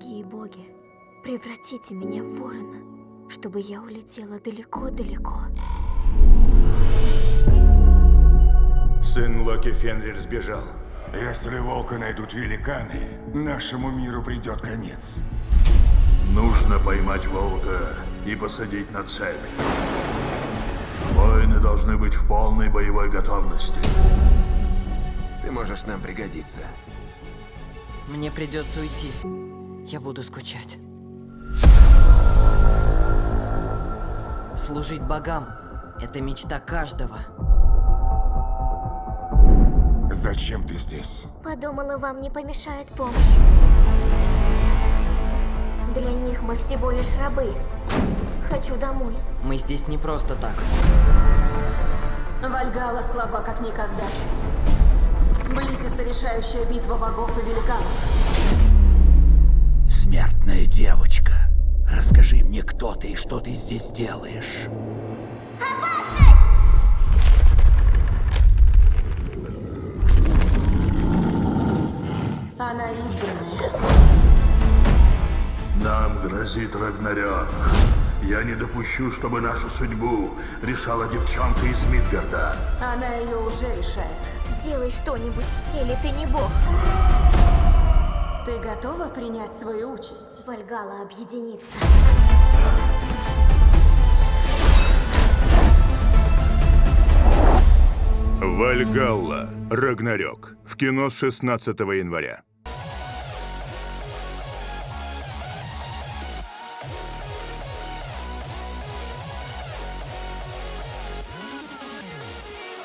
Благие боги, превратите меня в ворона, чтобы я улетела далеко-далеко. Сын Локи Фенрир сбежал. Если волка найдут великаны, нашему миру придет конец. Нужно поймать волка и посадить на цепь. Воины должны быть в полной боевой готовности. Ты можешь нам пригодиться. Мне придется уйти. Я буду скучать. Служить богам — это мечта каждого. Зачем ты здесь? Подумала, вам не помешает помощь. Для них мы всего лишь рабы. Хочу домой. Мы здесь не просто так. Вальгала слаба как никогда. Близится решающая битва богов и великанов. Мне, кто ты и что ты здесь делаешь. Она избранная. Нам грозит Рагнарёк. Я не допущу, чтобы нашу судьбу решала девчонка из Мидгарда. Она ее уже решает. Сделай что-нибудь, или ты не бог. Ты готова принять свою участь? Вальгала объединится. Вальгалла. Рагнарёк. В кино с 16 января.